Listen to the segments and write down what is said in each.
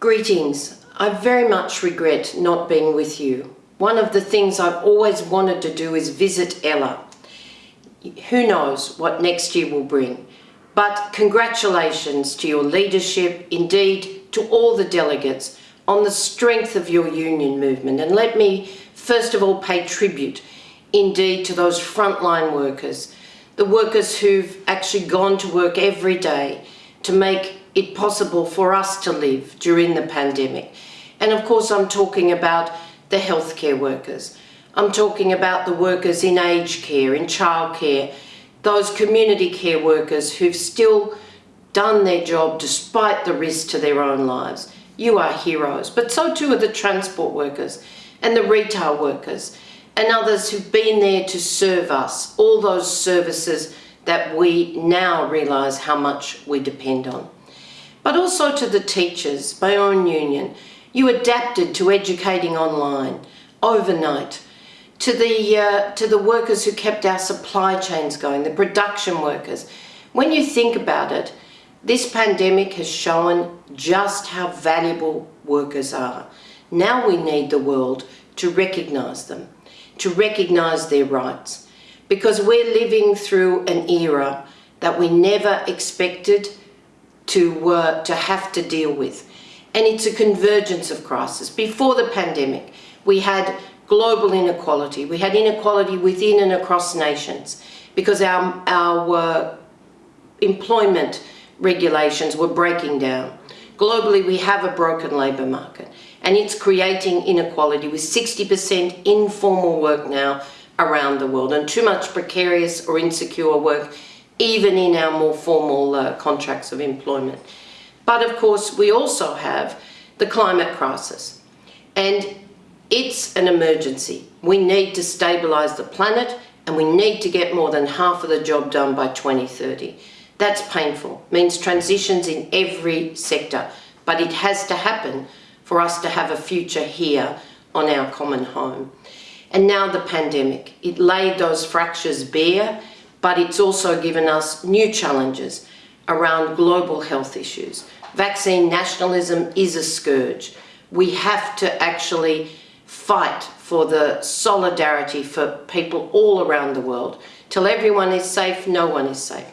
Greetings. I very much regret not being with you. One of the things I've always wanted to do is visit Ella. Who knows what next year will bring. But congratulations to your leadership, indeed to all the delegates on the strength of your union movement. And let me first of all pay tribute indeed to those frontline workers, the workers who've actually gone to work every day to make it possible for us to live during the pandemic. And of course, I'm talking about the healthcare workers. I'm talking about the workers in aged care, in childcare, those community care workers who've still done their job despite the risk to their own lives. You are heroes, but so too are the transport workers and the retail workers and others who've been there to serve us, all those services that we now realise how much we depend on but also to the teachers, own union. You adapted to educating online, overnight, to the, uh, to the workers who kept our supply chains going, the production workers. When you think about it, this pandemic has shown just how valuable workers are. Now we need the world to recognise them, to recognise their rights, because we're living through an era that we never expected to, to have to deal with. And it's a convergence of crisis. Before the pandemic, we had global inequality. We had inequality within and across nations because our, our uh, employment regulations were breaking down. Globally, we have a broken labour market and it's creating inequality with 60% informal work now around the world and too much precarious or insecure work even in our more formal uh, contracts of employment. But of course, we also have the climate crisis. And it's an emergency. We need to stabilise the planet and we need to get more than half of the job done by 2030. That's painful, means transitions in every sector, but it has to happen for us to have a future here on our common home. And now the pandemic, it laid those fractures bare but it's also given us new challenges around global health issues. Vaccine nationalism is a scourge. We have to actually fight for the solidarity for people all around the world. Till everyone is safe, no one is safe.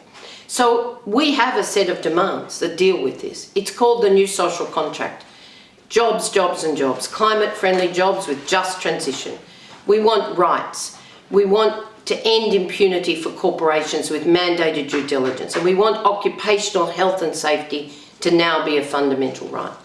So we have a set of demands that deal with this. It's called the new social contract. Jobs, jobs and jobs. Climate friendly jobs with just transition. We want rights. We want to end impunity for corporations with mandated due diligence. And we want occupational health and safety to now be a fundamental right.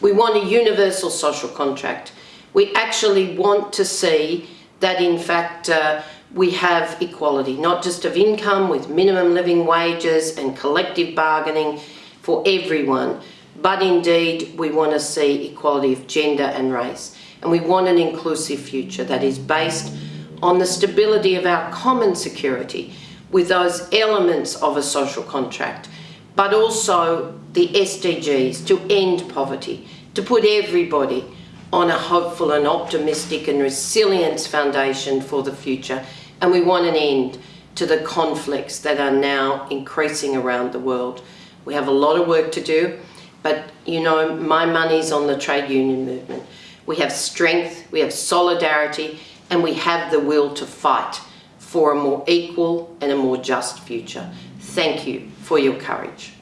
We want a universal social contract. We actually want to see that in fact uh, we have equality, not just of income with minimum living wages and collective bargaining for everyone, but indeed we want to see equality of gender and race. And we want an inclusive future that is based on the stability of our common security with those elements of a social contract, but also the SDGs to end poverty, to put everybody on a hopeful and optimistic and resilience foundation for the future. And we want an end to the conflicts that are now increasing around the world. We have a lot of work to do, but you know, my money's on the trade union movement. We have strength, we have solidarity, and we have the will to fight for a more equal and a more just future. Thank you for your courage.